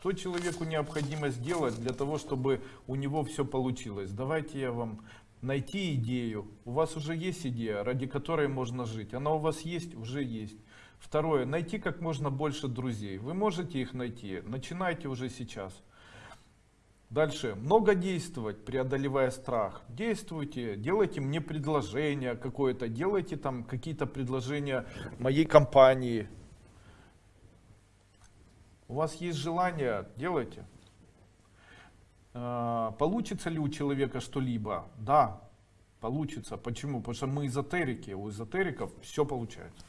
Что человеку необходимо сделать для того, чтобы у него все получилось? Давайте я вам найти идею. У вас уже есть идея, ради которой можно жить. Она у вас есть? Уже есть. Второе. Найти как можно больше друзей. Вы можете их найти. Начинайте уже сейчас. Дальше. Много действовать, преодолевая страх. Действуйте, делайте мне предложение какое-то, делайте там какие-то предложения моей компании. У вас есть желание, делайте. А, Получится ли у человека что-либо? Да, получится. Почему? Потому что мы эзотерики, у эзотериков все получается.